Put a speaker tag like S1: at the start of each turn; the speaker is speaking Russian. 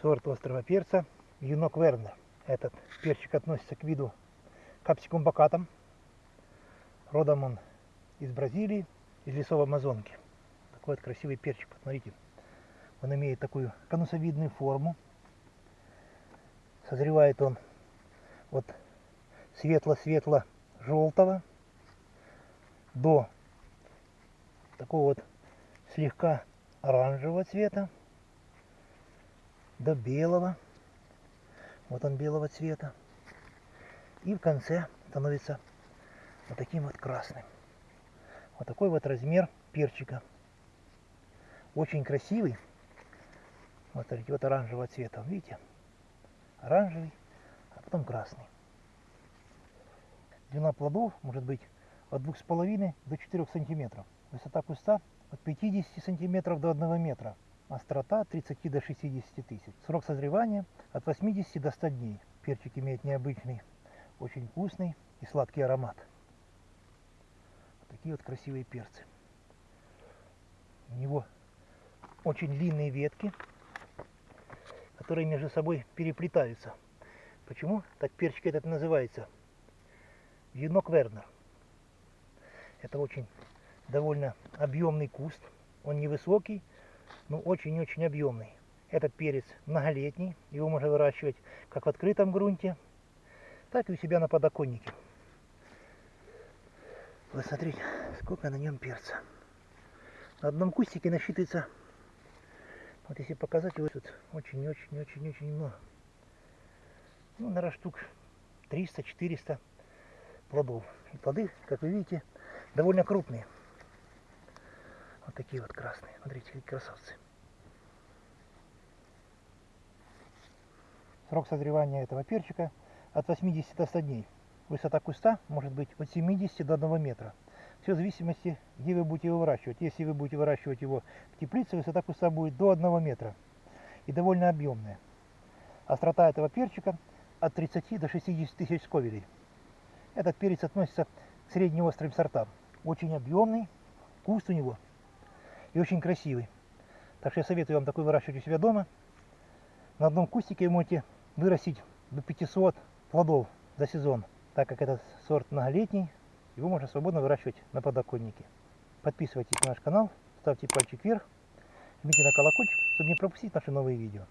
S1: сорт острого перца юнок Вернер. Этот перчик относится к виду капсикум бакатам. Родом он из Бразилии, из лесов Амазонки. Такой вот красивый перчик, посмотрите. Он имеет такую конусовидную форму. Созревает он от светло-светло-желтого до такого вот слегка оранжевого цвета до белого. Вот он белого цвета. И в конце становится вот таким вот красным. Вот такой вот размер перчика. Очень красивый. Вот смотрите, вот оранжевого цвета, видите? Оранжевый, а потом красный. Длина плодов может быть от 2,5 до 4 сантиметров. Высота куста от 50 сантиметров до 1 метра. Острота от 30 до 60 тысяч. Срок созревания от 80 до 100 дней. Перчик имеет необычный, очень вкусный и сладкий аромат. Вот такие вот красивые перцы. У него очень длинные ветки, которые между собой переплетаются. Почему так перчик этот называется? Юнок Вернер. Это очень довольно объемный куст. Он невысокий, но очень-очень объемный. Этот перец многолетний, его можно выращивать как в открытом грунте, так и у себя на подоконнике. Вот смотрите, сколько на нем перца. На одном кустике насчитывается, вот если показать его, тут очень-очень-очень-очень много. Ну, наверное, штук 300-400 плодов. И плоды, как вы видите, довольно крупные. Такие вот красные. Смотрите, какие красавцы. Срок созревания этого перчика от 80 до 100 дней. Высота куста может быть от 70 до 1 метра. Все в зависимости, где вы будете его выращивать. Если вы будете выращивать его в теплице, высота куста будет до 1 метра. И довольно объемная. Острота этого перчика от 30 до 60 тысяч сковелей. Этот перец относится к среднеострым сортам. Очень объемный, куст у него и очень красивый. Так что я советую вам такой выращивать у себя дома. На одном кустике вы можете вырастить до 500 плодов за сезон, так как этот сорт многолетний, его можно свободно выращивать на подоконнике. Подписывайтесь на наш канал, ставьте пальчик вверх, жмите на колокольчик, чтобы не пропустить наши новые видео.